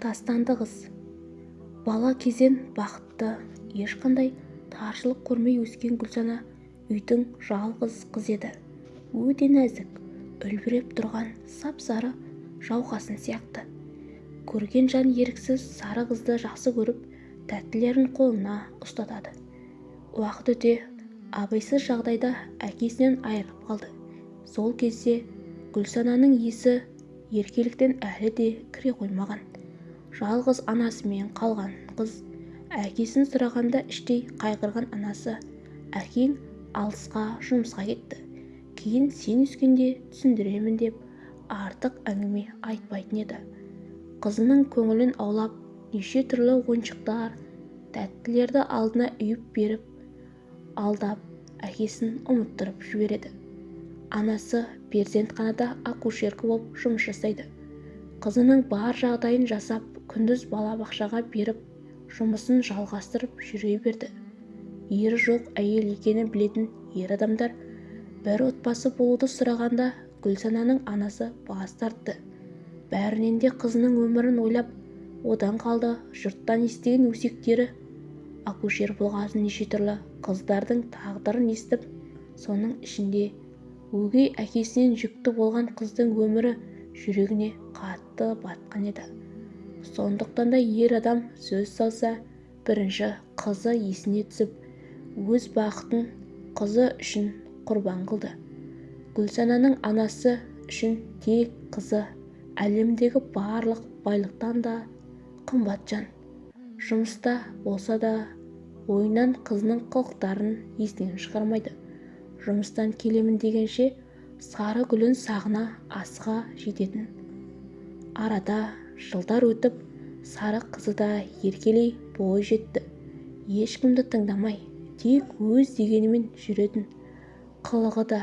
тастанды қыз бала кезден бақытты ешқандай таршылық көрмей өскен гүлсана үйдің жалғыз қызы еді. Өте нәзік үлбіреп тұрған сап-сары жауқазын сияқты. Көрген жан еріксіз сары қызды жақсы көріп тәттілерін қолына ұстатады. Уақыт өте абайсыз жағдайда әкесінен айырылып қалды. Сол кезде гүлсананың есі еркеліктен әлі де кіре қоймаған. Жалғыз анасымен қалған қыз әкесін сұрағанда іштей қайғырған анасы. Әкең алысқа жұмысқа кетті. Кейін сен өскенде түсіндіремін деп артық әңгіме айтпайтын еді. Қызының көңілін аулап неше түрлі ойыншықтар тәттілерді алдына үйіп беріп алдап әкесін ұмыттырып жібереді. Анасы перзентханада акушерка болып жұмыс жасайды. Қызының бар жағдайын жасап күндіз балабақшаға беріп жұмысын жалғастырып жүре берді. Ері жоқ әйел екенін білетін ер адамдар бір отбасы болуды сұрағанда гүлсананың анасы бас тартты. Бәрінен де қызының өмірін ойлап одан қалды жұрттан естіген өсектері. Акушер болған неше түрлі қыздардың тағдырын естіп соның ішінде өгей әкесінен жүкті болған қыздың өмірі жүрегіне қатты батқан еді. Сондықтан да ер адам сөз салса бірінші қызы есіне түсіп өз бақытын қызы үшін құрбан қылды. Гүлсананың анасы үшін тек қызы әлемдегі барлық байлықтан да қымбат жан жұмыста болса да ойынан қызының қылықтарын есінен шығармайды. Жұмыстан келемін дегенше сары гүлін сағына асыға жететін. Арада жылдар өтіп сары қызы да еркелей бой жетті. Ешкімді тыңдамай тек өз дегенімен жүретін қылығы да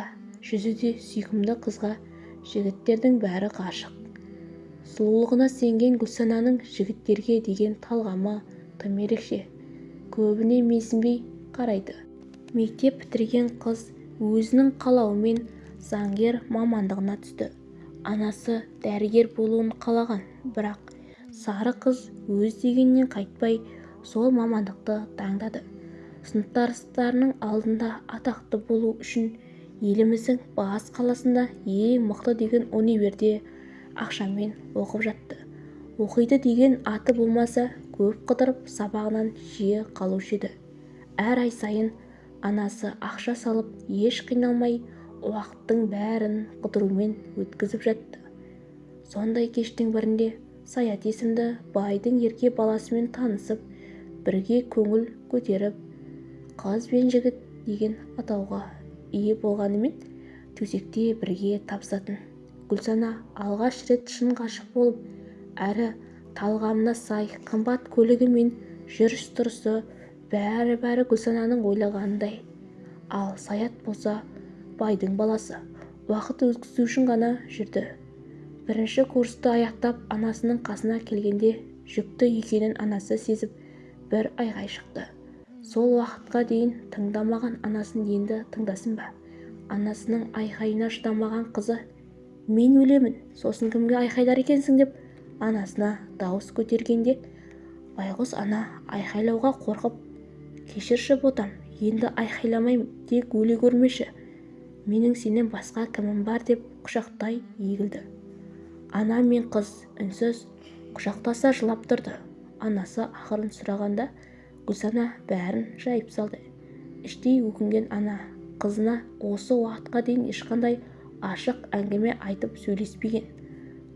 жүзі де сүйкімді қызға жігіттердің бәрі ғашық. Сұлулығына сенген гүлсананың жігіттерге деген талғамы тым ерекше көбіне менсінбей қарайды. Мектеп бітірген қыз өзінің қалауымен заңгер мамандығына түсті. Анасы дәрігер болуын қалаған. Бірақ сары қыз өз дегенінен қайтпай сол мамандықты таңдады. Сыныптастарының алдында атақты болу үшін еліміздің бас қаласында ең мықты деген универде ақшамен оқып жатты. Оқиды деген аты болмаса көп қыдырып сабағынан жиі қалушы еді. Әр ай сайын анасы ақша салып еш қиналмай уақыттың бәрін қыдырумен өткізіп жатты. Сондай кештің бірінде саят есімді байдың ерке баласымен танысып бірге көңіл көтеріп қыз бен жігіт деген атауға ие болғанымен төсекте бірге табысатын. Гүлсана алғаш рет шын ғашық болып әрі талғамына сай қымбат көлігі мен жүріс-тұрысы бәрі-бәрі гүлсананың ойлағанындай. Ал саят болса байдың баласы. Уақыт өткізу үшін ғана жүрді. Бірінші курсты аяқтап анасының қасына келгенде жүкті екенін анасы сезіп бір айғай шықты. Сол уақытқа дейін тыңдамаған анасын енді тыңдасын ба? Анасының айқайына шыдамаған қызы мен өлемін сосын кімге айқайлар екенсің? деп анасына дауыс көтергенде байғұс ана айқайлауға қорқып кешірші ботам енді айқайламаймын тек өле көрмеші менің сенен басқа кімім бар деп құшақтай егілді. Ана мен қыз үнсіз құшақтаса жылап тұрды. Анасы ақырын сұрағанда гүлсана бәрін жайып салды. Іштей өкінген ана қызына осы уақытқа дейін ешқандай ашық әңгіме айтып сөйлеспеген.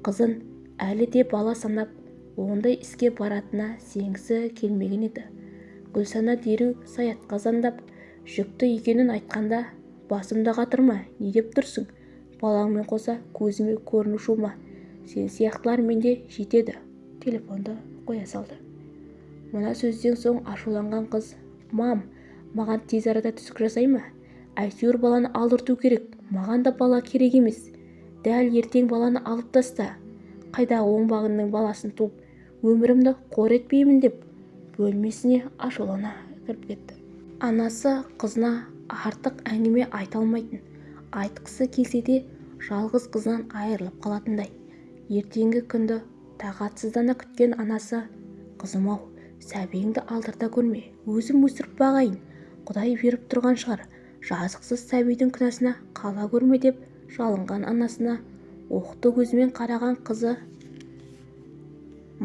Қызын әлі де бала санап ондай іске баратынына сенгісі келмеген еді. Гүлсана дереу саятқа звондап жүкті екенін айтқанда басымда қатырма не деп тұрсың? Балаңмен қоса көзіме көріну шума сен сияқтылар менде жетеді. Телефонды қоя салды. Мына сөзден соң ашуланған қыз мам маған тез арада түсік жасай ма? Әйтеуір баланы алдырту керек. Маған да бала керек емес. Дәл ертең баланы алып таста. Қайдағы оңбағанның баласын туып өмірімді қор етпеймін деп бөлмесіне ашулана кіріп кетті. Анасы қызына артық әңгіме айта алмайтын. Айтқысы келсе де жалғыз қызынан айырылып қалатындай. Ертеңгі күнді тағатсыздана күткен анасы қызым-ау сәбиіңді алдырта көрме өзім өсіріп бағайын құдай беріп тұрған шығар жазықсыз сәбидің күнәсына қала көрме деп жалынған анасына оқты көзімен қараған қызы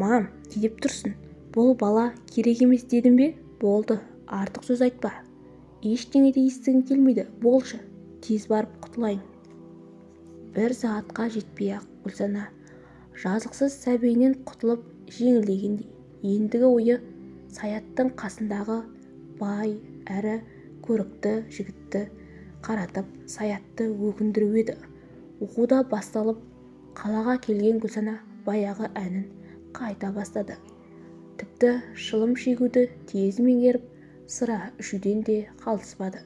мам не деп тұрсың бұл бала керек емес дедім бе? Болды артық сөз айтпа ештеңе де естігім келмейді. Болшы тез барып құтылайын. Бір сағатқа жетпей-ақ гүлсана жазықсыз сәбиінен құтылып жеңілдегендей. Ендігі ойы саяттың қасындағы бай әрі көрікті жігітті қаратып саятты өкіндіру еді. Оқу да басталып қалаға келген гүлсана баяғы әнін қайта бастады. Тіпті шылым шегуді тез меңгеріп сыра ішуден де қалыспады.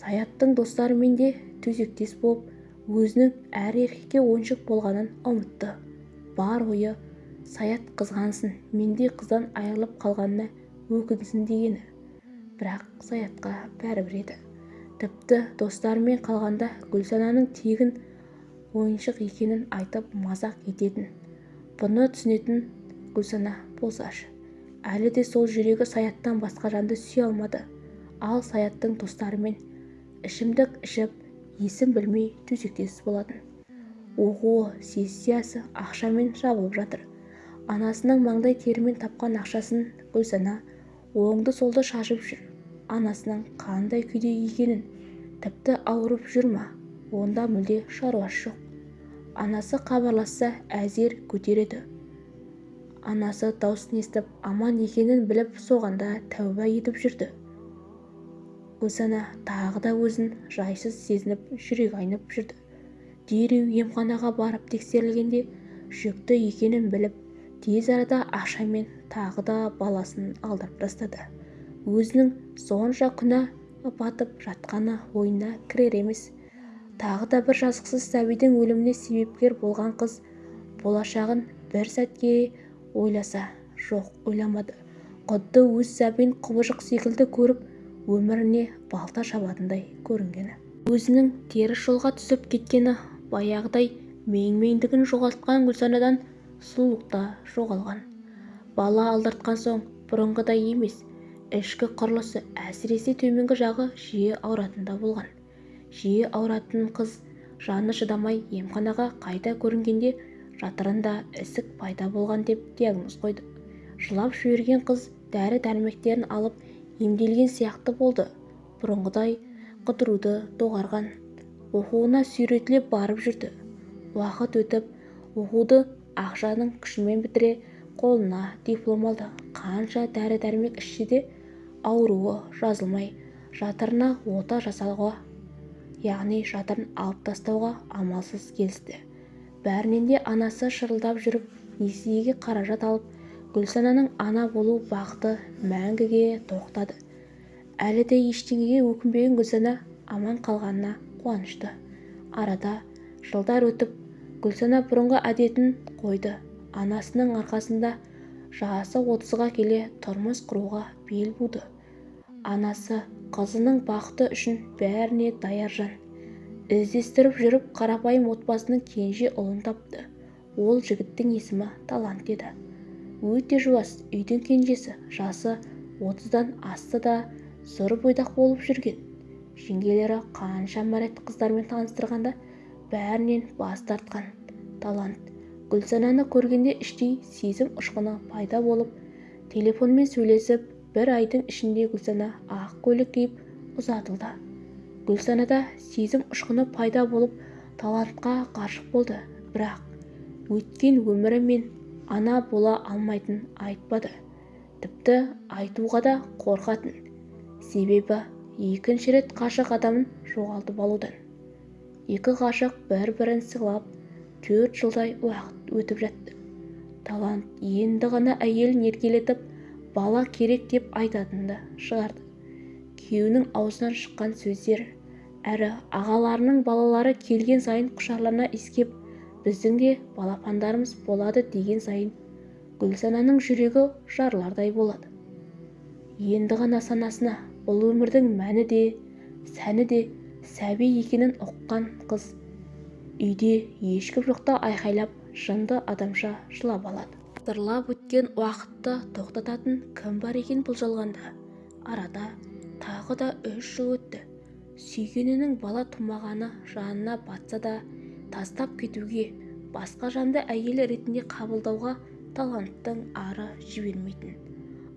Саяттың достарымен де төсектес болып өзінің әр еркекке ойыншық болғанын ұмытты. Бар ойы саят қызғансын мендей қыздан айырылып қалғанына өкінсін дегені. Бірақ саятқа бәрібір еді. Тіпті достарымен қалғанда гүлсананың тегін ойыншық екенін айтып мазақ ететін. Бұны түсінетін гүлсана болсашы әлі де сол жүрегі саяттан басқа жанды сүйе алмады. Ал саяттың достарымен ішімдік ішіп есін білмей төсектес болатын. Оқуы сессиясы ақшамен жабылып жатыр. Анасының маңдай терімен тапқан ақшасын гүлсана оңды-солды шашып жүр. Анасының қандай күйде екенін тіпті ауырып жүр ма? Онда мүлде шаруасы жоқ. Анасы хабарласса әзер көтереді. Анасы даусын естіп аман екенін біліп соғанда тәуба етіп жүрді. Гүлсана тағы да өзін жайсыз сезініп жүрегі айнып жүрді. Дереу емханаға барып тексерілгенде жүкті екенін біліп тез арада ақшамен тағы да баласын алдырып тастады. Өзінің сонша күнә батып жатқаны ойына кірер емес. Тағы да бір жазықсыз сәбидің өліміне себепкер болған қыз болашағын бір сәтке ойласа жоқ ойламады. Құдды өз сәбиін құбыжық секілді көріп өміріне балта шабатындай көрінгені. Өзінің теріс жолға түсіп кеткені баяғыдай менмендігін жоғалтқан гүлсанадан сұлулық та жоғалған. Бала алдыртқан соң бұрынғыдай емес ішкі құрылысы әсіресе төменгі жағы жиі ауыратын да болған. Жиі ауыратын қыз жаны шыдамай емханаға қайта көрінгенде жатырында ісік пайда болған деп диагноз қойды. Жылап жіберген қыз дәрі-дәрмектерін алып емделген сияқты болды. Бұрынғыдай қыдыруды доғарған. Оқуына сүйретіле барып жүрді. Уақыт өтіп оқуды ақшаның күшімен бітіре қолына диплом алды. Қанша дәрі-дәрмек ішсе де ауруы жазылмай жатырына ота жасауға яғни жатырын алып тастауға амалсыз келісті. Бәрінен де анасы шырылдап жүріп несиеге қаражат алып гүлсананың ана болу бақыты мәңгіге тоқтады. Әлі де ештеңеге өкінбеген гүлсана аман қалғанына қуанышты. Арада жылдар өтіп гүлсана бұрынғы әдетін қойды. Анасының арқасында жасы отызға келе тұрмыс құруға бел буды. Анасы қызының бақыты үшін бәріне даяр жан. Іздестіріп жүріп қарапайым отбасының кенже ұлын тапты. Ол жігіттің есімі талант еді. Өте жуас үйдің кенжесі жасы отыздан асты да сұр бойдақ болып жүрген. Жеңгелері қаншама рет қыздармен таныстырғанда бәрінен бас тартқан. Талант. Гүлсананы көргенде іштей сезім ұшқыны пайда болып телефонмен сөйлесіп бір айдың ішінде гүлсана ақ көйлек киіп ұзатылды. Гүлсанада сезім ұшқыны пайда болып талантқа ғашық болды. Бірақ өткен өмірі мен ана бола алмайтынын айтпады. Тіпті айтуға да қорқатын. Себебі екінші рет ғашық адамын жоғалтып алудан екі ғашық бір-бірін сыйлап төрт жылдай уақыт өтіп жатты. Талант енді ғана әйелін еркелетіп бала керек деп айтатынды шығарды. Күйеуінің аузынан шыққан сөздер әрі ағаларының балалары келген сайын құшарлана иіскеп біздің де балапандарымыз болады деген сайын гүлсананың жүрегі жарылардай болады. Енді ғана санасына бұл өмірдің мәні де сәні де сәби екенін ұққан қыз. Үйде ешкім жоқта айқайлап жынды адамша жылап алады. Сырлап өткен уақытты тоқтататын кім бар екен бұл жалғанда? Арада тағы да үш жыл өтті. Сүйгенінің бала тумағаны жанына батса да тастап кетуге басқа жанды әйел ретінде қабылдауға таланттың ары жібермейтін.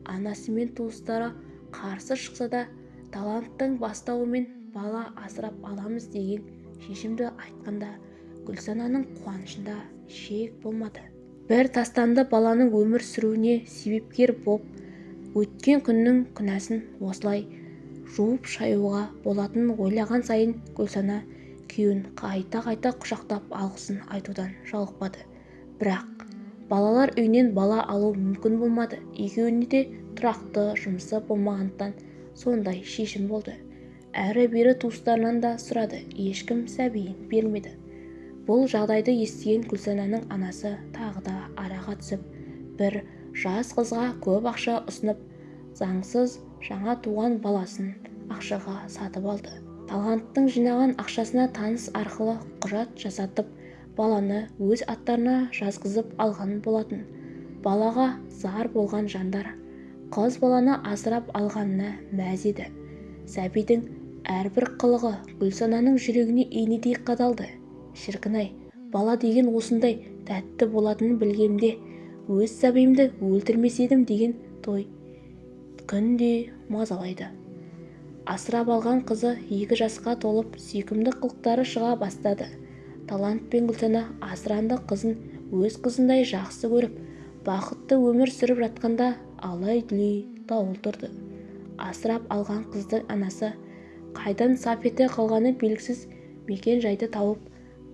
Анасы мен туыстары қарсы шықса да таланттың бастауымен бала асырап аламыз деген шешімді айтқанда гүлсананың қуанышында шек болмады. Бір тастанды баланың өмір сүруіне себепкер боп өткен күннің күнәсін осылай жуып-шаюға болатынын ойлаған сайын гүлсана күйеуін қайта-қайта құшақтап алғысын айтудан жалықпады. Бірақ балалар үйінен бала алу мүмкін болмады. Екеуіне де тұрақты жұмысы болмағандықтан сондай шешім болды. Әрі-бері туыстарынан да сұрады. Ешкім сәбиін бермеді. Бұл жағдайды естіген гүлсананың анасы тағы да араға түсіп бір жас қызға көп ақша ұсынып заңсыз жаңа туған баласын ақшаға сатып алды. Таланттың жинаған ақшасына таныс арқылы құжат жасатып баланы өз аттарына жазғызып алған болатын. Балаға зар болған жандар қыз баланы асырап алғанына мәз еді. Сәбидің әрбір қылығы гүлсананың жүрегіне инедей қадалды. Шіркін-ай бала деген осындай тәтті болатынын білгенде өз сәбиімді өлтірмес едім деген той күнде мазалайды. Асырап алған қызы екі жасқа толып сүйкімді қылықтары шыға бастады. Талант пен гүлсана асыранды қызын өз қызындай жақсы көріп бақытты өмір сүріп жатқанда алай-дүлей дауыл тұрды. Асырап алған қыздың анасы қайдан сап ете қалғаны белгісіз мекен-жайды тауып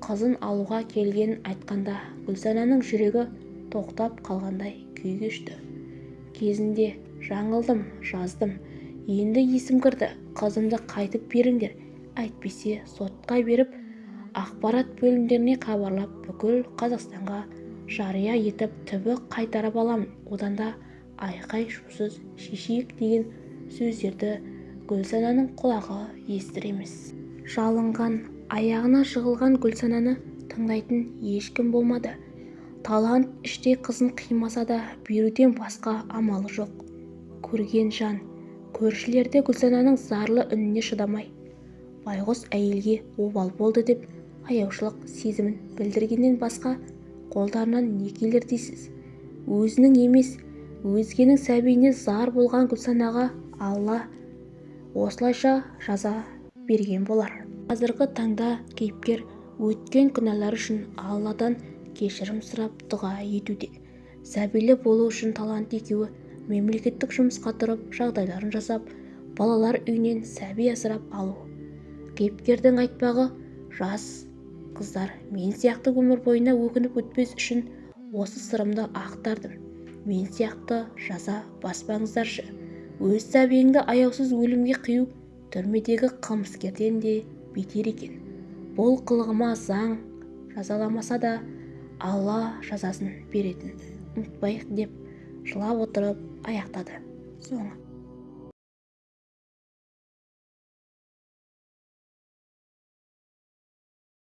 қызын алуға келгенін айтқанда гүлсананың жүрегі тоқтап қалғандай күй кешті. Кезінде жаңылдым жаздым. Енді есім кірді. Қызымды қайтып беріңдер. Әйтпесе сотқа беріп ақпарат бөлімдеріне хабарлап бүкіл қазақстанға жария етіп түбі қайтарып аламын. Одан да айқай-шусыз шешейік деген сөздерді гүлсананың құлағы естір емес жалынған аяғына жығылған гүлсананы тыңдайтын ешкім болмады. Талант іштей қызын қимаса да беруден басқа амалы жоқ. Көрген жан. Көршілерде гүлсананың зарлы үніне шыдамай. Байғұс әйелге обал болды деп аяушылық сезімін білдіргеннен басқа қолдарынан не келер дейсіз? Өзінің емес өзгенің сәбиіне зар болған гүлсанаға алла осылайша жаза берген болар. Қазіргі таңда кейіпкер өткен күнәлары үшін алладан кешірім сұрап дұға етуде. Сәбилі болу үшін талант екеуі мемлекеттік жұмысқа тұрып жағдайларын жасап балалар үйінен сәби асырап алу. Кейіпкердің айтпағы жас қыздар мен сияқты өмір бойына өкініп өтпес үшін осы сырымды ақтардым. Мен сияқты жаза баспаңыздаршы. Өз сәбиіңді аяусыз өлімге қию түрмедегі қылмыскерден де бетер екен. Бұл қылығыма заң жазаламаса да алла жазасын беретін. Ұмытпайық деп жылап отырып ayakladı. Sonra